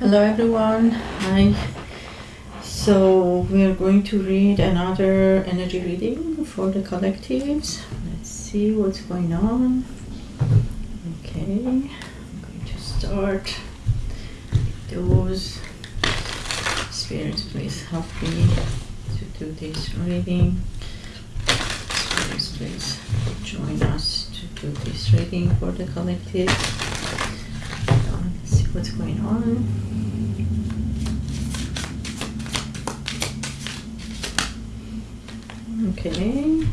Hello everyone. Hi. So we are going to read another energy reading for the collectives. Let's see what's going on. Okay. I'm going to start. Those spirits, please help me to do this reading. Spirits, please join us to do this reading for the collective. What's going on. Okay.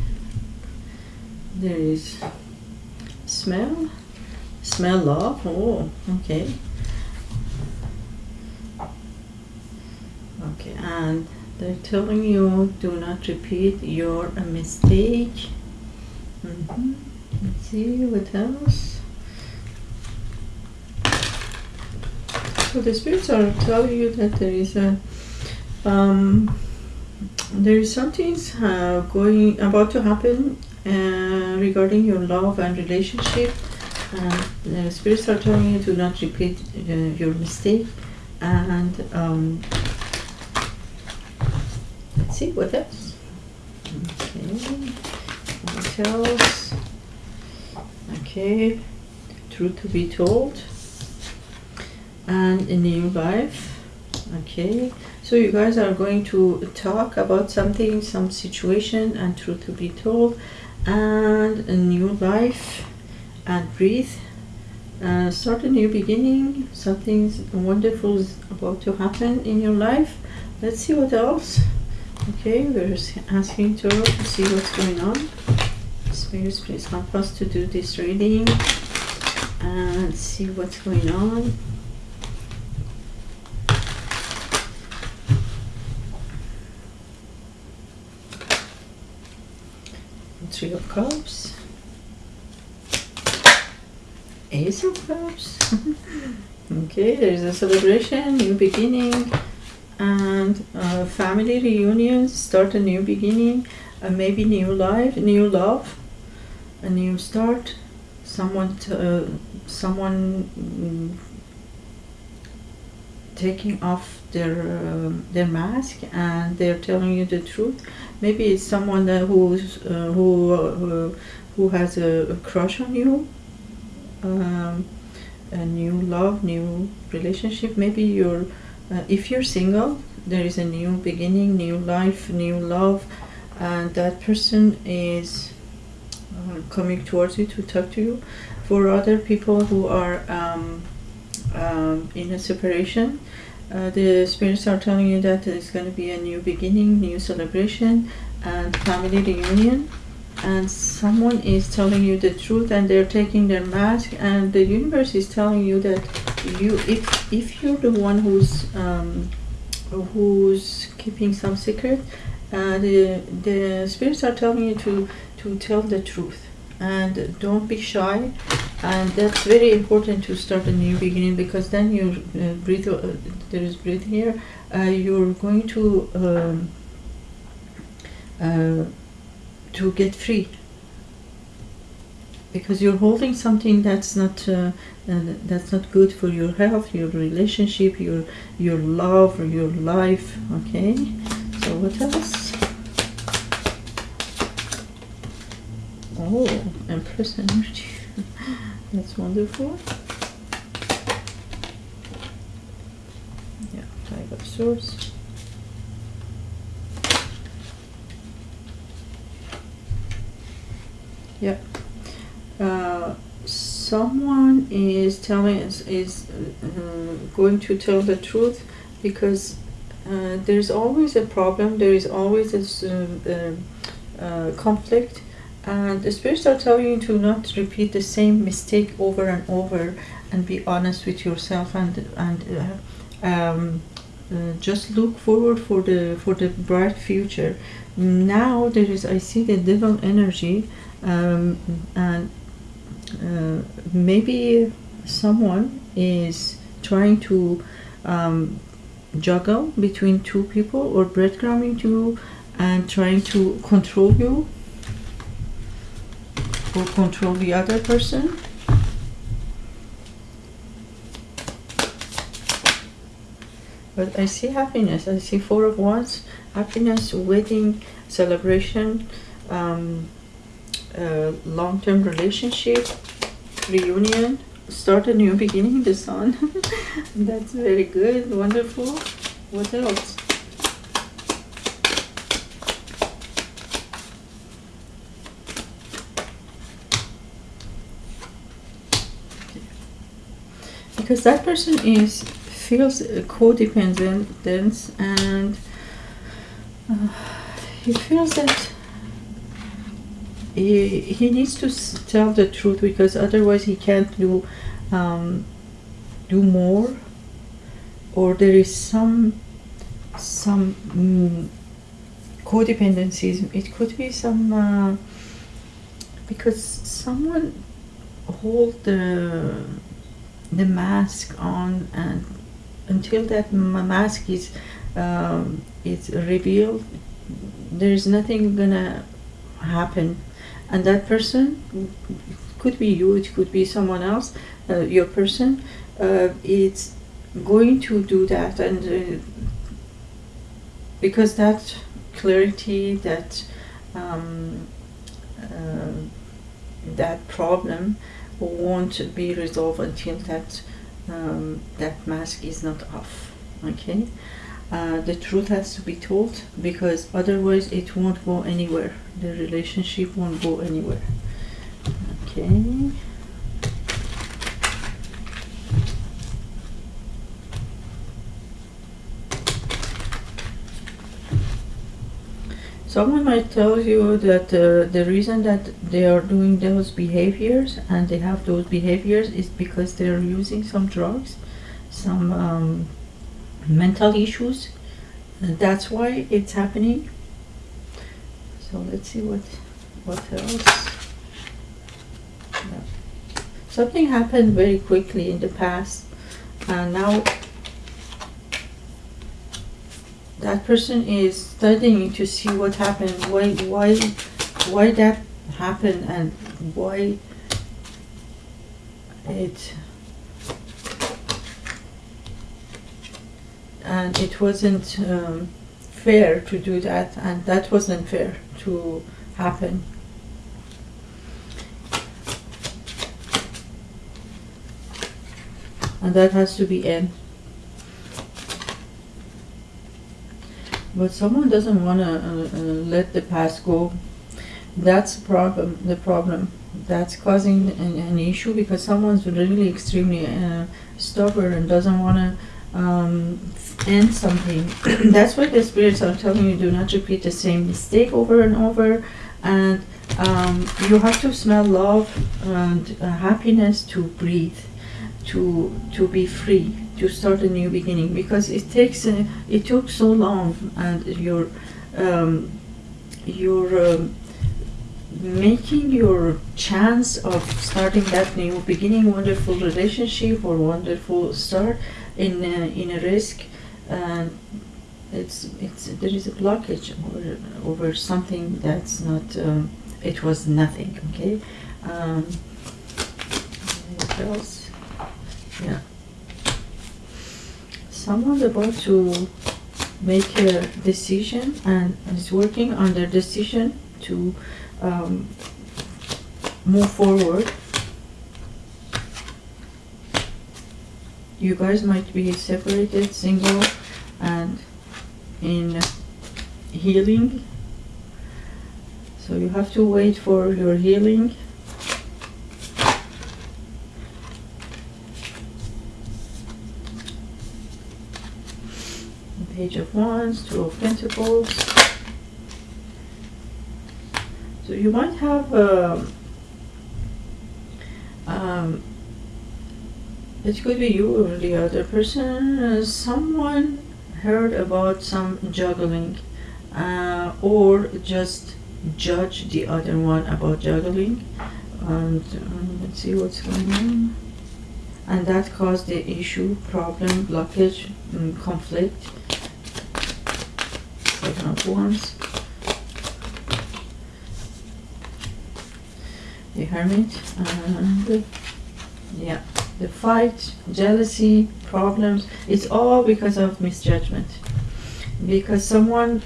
There is smell. Smell love. Oh, okay. Okay, and they're telling you do not repeat your mistake. Mhm. Let's see what else. So the spirits are telling you that there is a um, there is something uh, going about to happen uh, regarding your love and relationship. The spirits are telling you to not repeat uh, your mistake. And um, let's see what else. Okay, what else? Okay, truth to be told. And a new life. Okay, so you guys are going to talk about something, some situation, and truth to be told, and a new life, and breathe. Uh, start a new beginning. Something wonderful is about to happen in your life. Let's see what else. Okay, we're asking to see what's going on. Spirits, please help us to do this reading and see what's going on. Three of Cups. Ace of Cups. okay, there is a celebration, new beginning, and uh, family reunions, start a new beginning, uh, maybe new life, new love, a new start. Someone, uh, someone mm, taking off their uh, their mask and they're telling you the truth. Maybe it's someone who's uh, who uh, who has a, a crush on you. Um, a new love, new relationship. Maybe you're uh, if you're single, there is a new beginning, new life, new love, and that person is uh, coming towards you to talk to you. For other people who are um, um, in a separation, uh, the spirits are telling you that there's going to be a new beginning, new celebration, and family reunion. And someone is telling you the truth, and they're taking their mask, and the universe is telling you that you, if if you're the one who's um, who's keeping some secret, uh, the the spirits are telling you to to tell the truth, and don't be shy and that's very important to start a new beginning because then you uh, breathe uh, there is breath here. Uh, you're going to um, uh, to get free. Because you're holding something that's not uh, uh, that's not good for your health your relationship your your love your life okay? So what else? Oh empress energy that's wonderful. Yeah, five of swords. Yeah. Uh, someone is telling us is uh, going to tell the truth because uh, there's always a problem. There is always a uh, uh, conflict and the spirits are telling you to not repeat the same mistake over and over and be honest with yourself and and uh, um, uh, just look forward for the for the bright future. Now there is i see the devil energy um, and uh, maybe someone is trying to um, juggle between two people or breadcrumbing you and trying to control you or control the other person. But I see happiness. I see four of wands, happiness, wedding, celebration, um, uh, long-term relationship, reunion, start a new beginning, the sun. That's very good, wonderful. What else? Because that person is feels codependent and uh, he feels that he, he needs to tell the truth because otherwise he can't do um, do more. Or there is some some mm, codependencies. It could be some uh, because someone hold the the mask on and until that mask is um, is revealed there is nothing gonna happen. And that person could be you it could be someone else uh, your person uh, it's going to do that and uh, because that clarity that um, uh, that problem won't be resolved until that um, that mask is not off okay? Uh, the truth has to be told because otherwise it won't go anywhere. The relationship won't go anywhere okay Someone might tell you that uh, the reason that they are doing those behaviors and they have those behaviors is because they are using some drugs, some um, mental issues. And that's why it's happening. So let's see what what else. Yeah. Something happened very quickly in the past, and now that person is studying to see what happened, why why why that happened and why it and it wasn't um, fair to do that and that wasn't fair to happen. And that has to be end but someone doesn't want to uh, uh, let the past go. That's the problem the problem. That's causing an, an issue because someone's really extremely uh, stubborn and doesn't want to um, end something. That's why the spirits are telling you do not repeat the same mistake over and over. And um, you have to smell love and uh, happiness to breathe to to be free to start a new beginning because it takes uh, it took so long and your um, your um, making your chance of starting that new beginning wonderful relationship or wonderful start in a, in a risk and it's it's there is a blockage over over something that's not um, it was nothing okay? Um, else? Yeah someone's about to make a decision and is working on their decision to um, move forward. You guys might be separated, single, and in healing. So you have to wait for your healing. Page of Wands, Two of Pentacles. So you might have um, um, it could be you or the other person. Uh, someone heard about some juggling, uh, or just judge the other one about juggling. And um, let's see what's going on. And that caused the issue, problem, blockage, mm, conflict. Seven of Wands. The Hermit and yeah, the fight, jealousy, problems, it's all because of misjudgment. Because someone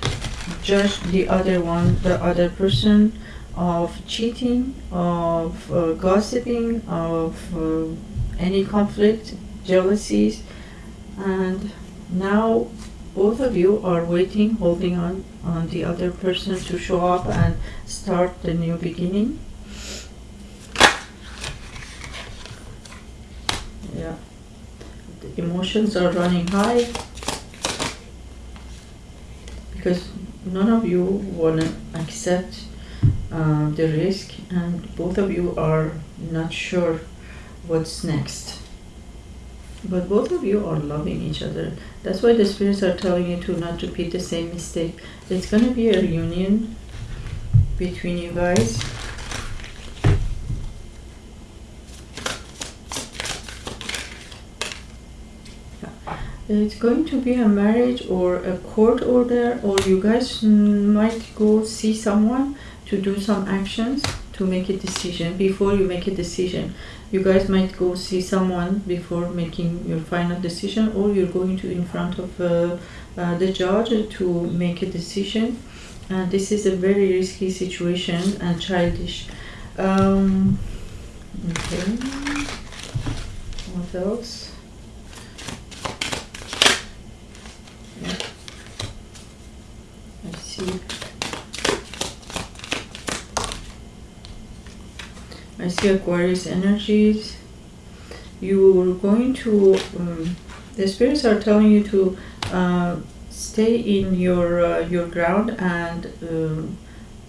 judged the other one, the other person, of cheating, of uh, gossiping, of uh, any conflict, jealousies, and now both of you are waiting, holding on on the other person to show up and start the new beginning. Yeah, the emotions are running high because none of you want to accept uh, the risk, and both of you are not sure what's next. But both of you are loving each other. That's why the spirits are telling you to not repeat the same mistake. It's going to be a reunion between you guys. It's going to be a marriage or a court order, or you guys might go see someone to do some actions to make a decision before you make a decision you guys might go see someone before making your final decision or you're going to in front of uh, uh, the judge to make a decision. And this is a very risky situation and childish. Um, okay. What else? Yeah. I see I see Aquarius energies. You're going to, um, the spirits are telling you to uh, stay in your uh, your ground and, um,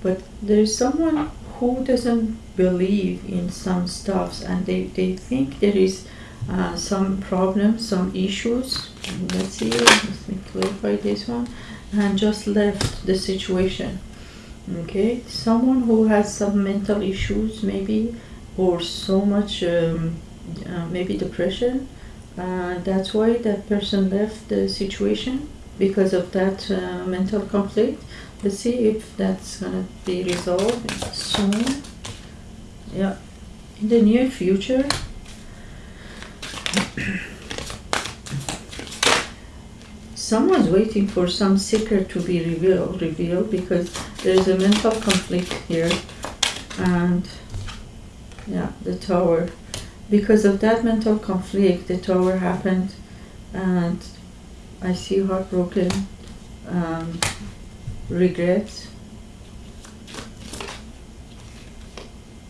but there's someone who doesn't believe in some stuffs and they, they think there is uh, some problems, some issues. Let's see, let me clarify this one. And just left the situation okay someone who has some mental issues maybe or so much um, uh, maybe depression uh, that's why that person left the situation because of that uh, mental conflict. Let's see if that's gonna be resolved soon. Yeah in the near future someone's waiting for some secret to be revealed revealed because there's a mental conflict here. And yeah the tower. Because of that mental conflict the tower happened and I see heartbroken um, regrets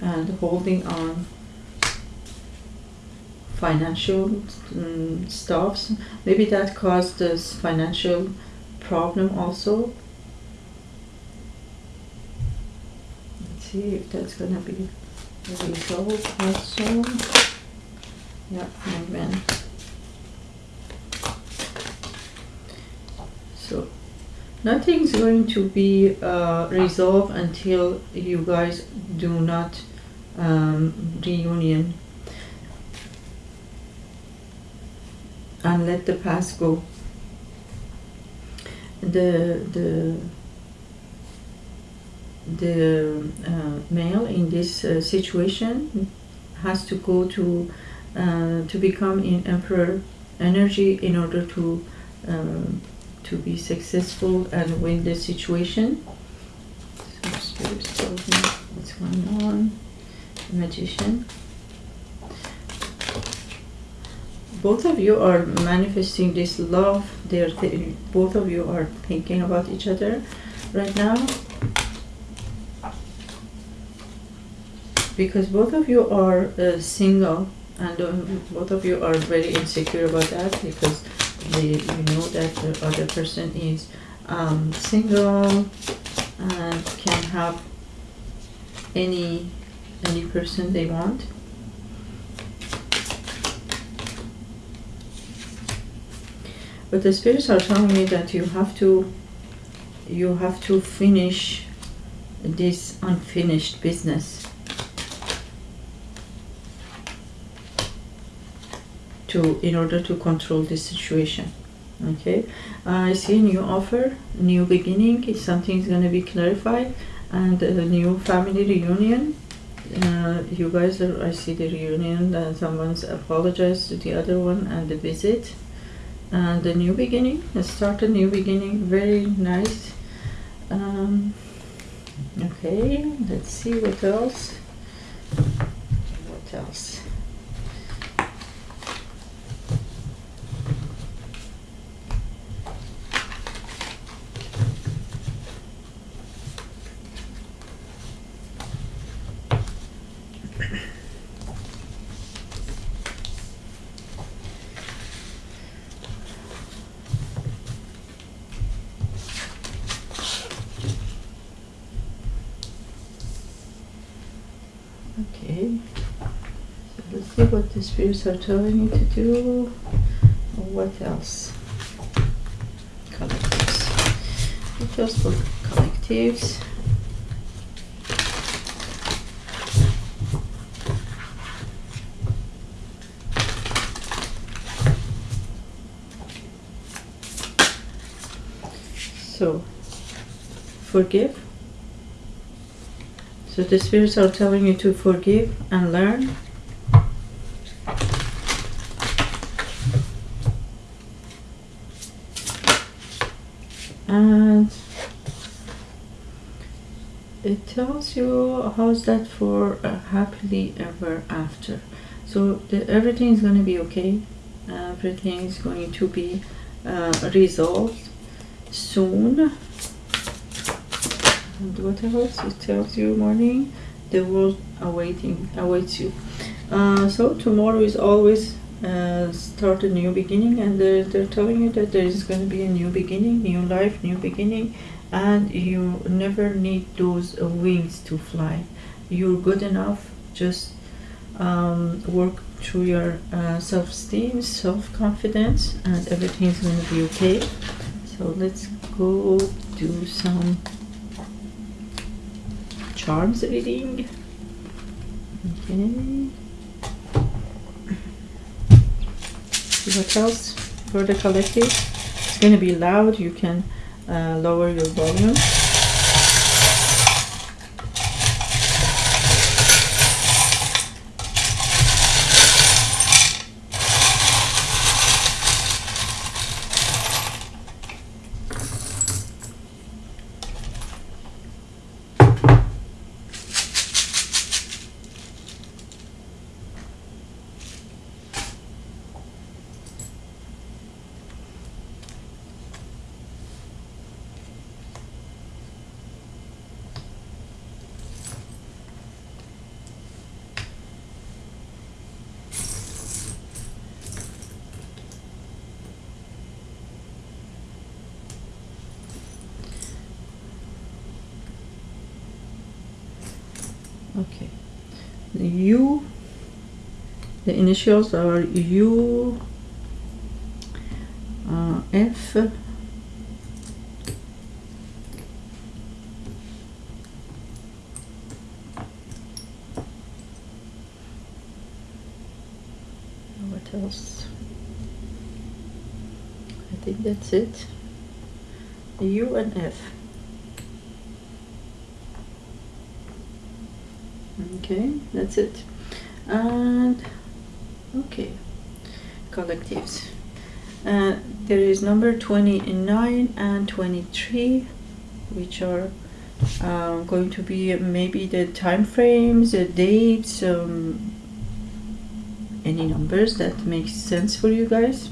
and holding on financial um, stuffs. Maybe that caused this financial problem also. Let's see if that's gonna be resolved also. Yeah, amen. So nothing's going to be uh, resolved until you guys do not um, reunion and let the past go. The the the uh, male in this uh, situation has to go to uh, to become in emperor energy in order to um, to be successful and win the situation. So spirits what's going on. magician. Both of you are manifesting this love. They're th both of you are thinking about each other right now. Because both of you are uh, single and um, both of you are very insecure about that because they, you know that the other person is um, single and can have any any person they want But the spirits are telling me that you have to you have to finish this unfinished business. To in order to control this situation okay? Uh, i see a new offer new beginning something's going to be clarified and a new family reunion. Uh, you guys are I see the reunion and someone's apologized to the other one and the visit and the new beginning start a new beginning. Very nice. Um, okay let's see what else. What else Okay. So let's see what the spirits are telling me to do. What else? Collectives. Details for collectives. So, forgive. So the spirits are telling you to forgive and learn. And it tells you how's that for happily ever after. So the, everything is going to be okay. Everything is going to be uh, resolved soon. And what else? It tells you morning, the world awaiting awaits you. Uh, so tomorrow is always uh, start a new beginning, and they're, they're telling you that there is going to be a new beginning, new life, new beginning, and you never need those wings to fly. You're good enough. Just um, work through your uh, self-esteem, self-confidence, and everything's going to be okay. So let's go do some charms reading. Okay. See what else for the collective? It's going to be loud. You can uh, lower your volume. Okay. The U, the initials are U, uh, F, what else? I think that's it. U and F. okay that's it. And okay. Collectives uh, there is number 29 and 23 which are uh, going to be maybe the time frames the dates um, any numbers that makes sense for you guys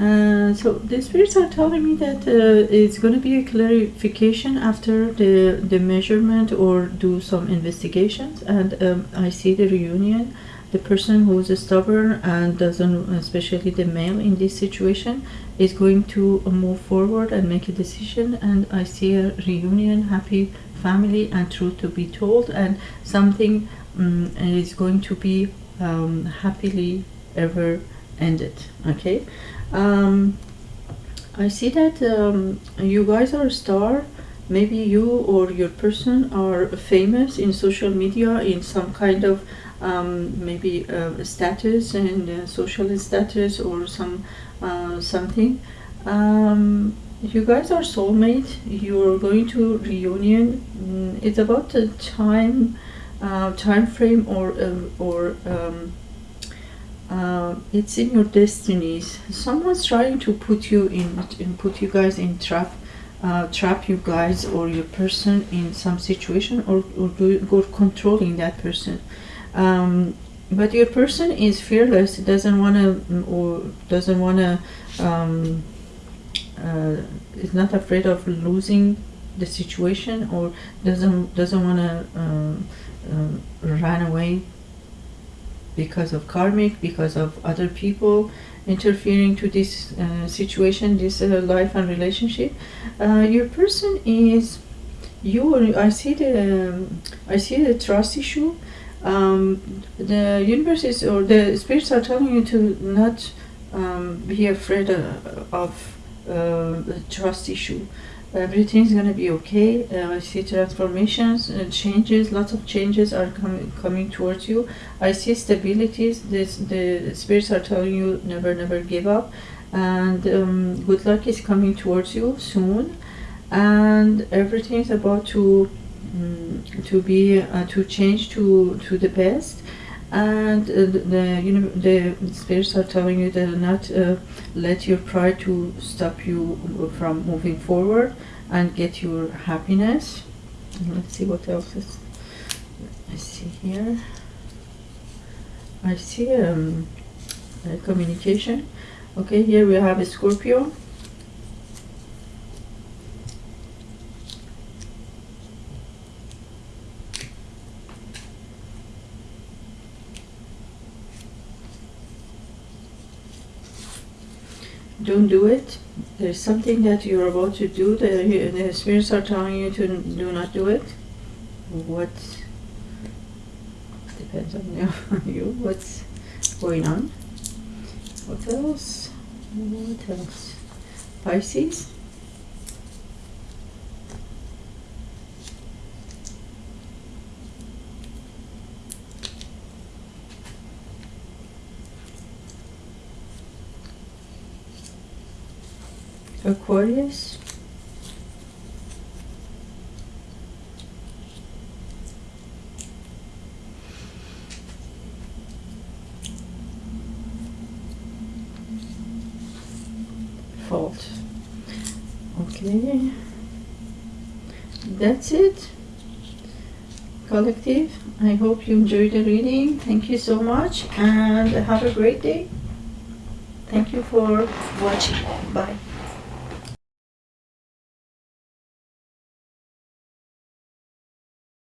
uh, so the spirits are telling me that uh, it's going to be a clarification after the the measurement or do some investigations. And um, I see the reunion the person who is stubborn and doesn't especially the male in this situation is going to move forward and make a decision. And I see a reunion happy family and truth to be told. And something um, is going to be um, happily ever ended okay? Um, I see that um, you guys are a star. Maybe you or your person are famous in social media in some kind of um, maybe uh, status and uh, social status or some uh, something. Um, you guys are soulmate you're going to reunion. Mm, it's about the time uh, time frame or or um, uh, it's in your destinies. Someone's trying to put you in, put you guys in trap, uh, trap you guys or your person in some situation or or, do, or controlling that person. Um, but your person is fearless. Doesn't want to or doesn't want to. Um, uh, is not afraid of losing the situation or doesn't doesn't want to um, um, run away because of karmic because of other people interfering to this uh, situation this uh, life and relationship uh, your person is you i see the um, i see the trust issue. Um, the universe is or the spirits are telling you to not um, be afraid uh, of uh, trust issue everything's gonna be okay. Uh, I see transformations and changes. Lots of changes are coming coming towards you. I see stabilities. This the spirits are telling you never, never give up, and um, good luck is coming towards you soon, and everything's about to um, to be uh, to change to to the best and uh, the you know the spirits are telling you that not uh, let your pride to stop you from moving forward and get your happiness. Let's see what else is I see here. I see um, communication. Okay here we have a Scorpio don't do it. There's something that you're about to do that the spirits are telling you to do not do it. What depends on you. What's going on? What else? What else? Pisces. Aquarius. Fault. Okay. That's it. Collective. I hope you enjoyed the reading. Thank you so much and have a great day. Thank you for watching. Bye.